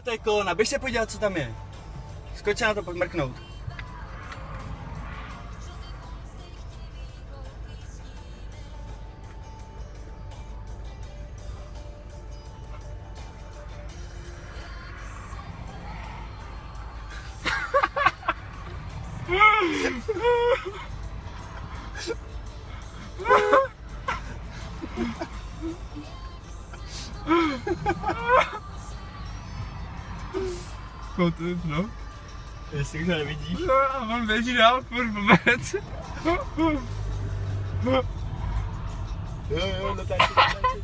To je kolona, běž se podívat, co tam je. Skoč na to pak mrknout. Kout, no. Jestli ho nevidíš. No a on běží dál, furt blbec. Jo, jo, natáčí, natáčí.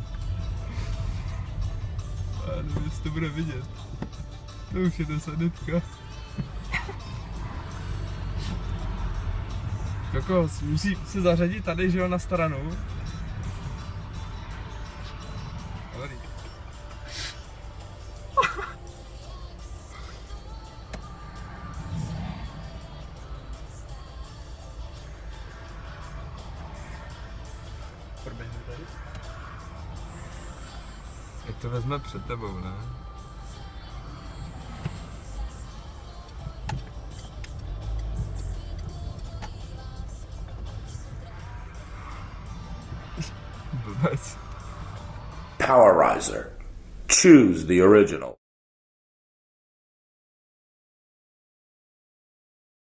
A nevím, jestli to bude vidět. To už je ta sanitka. Kokos, musí se zařadit tady, že jo, na stranu. Dobrý. Jak to vezme před tebou, ne? Powerizer. Choose the original.